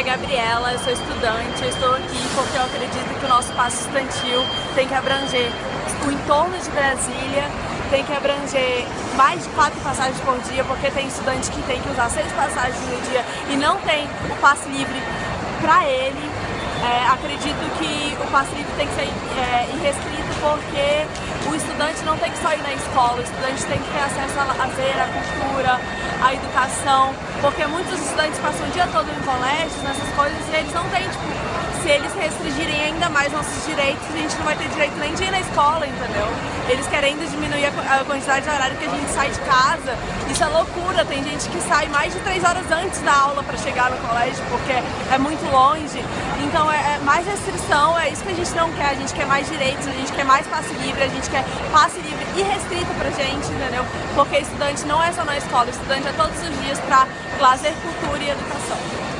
é Gabriela, eu sou estudante, eu estou aqui porque eu acredito que o nosso passo estudantil tem que abranger o entorno de Brasília, tem que abranger mais de quatro passagens por dia, porque tem estudante que tem que usar seis passagens no dia e não tem o passe livre para ele. É, acredito que o passe livre tem que ser é, irrestrito porque o estudante não tem que só ir na escola, o estudante tem que ter acesso a lazer, à cultura, à educação, porque muitos estudantes passam o dia todo em colégios, nessas coisas, e eles não têm, tipo, se eles restringirem ainda mais nossos direitos, a gente não vai ter direito nem de ir na escola, entendeu? Eles querendo diminuir a quantidade de horário que a gente sai de casa, isso é loucura, tem gente que sai mais de três horas antes da aula para chegar no colégio, porque é muito longe, então é, é mais restrição, é isso que a gente não quer, a gente quer mais direitos, a gente quer mais passe livre, a gente quer passe livre irrestrito pra gente, entendeu? Porque estudante não é só na escola, estudante é todos os dias para lazer, cultura e educação.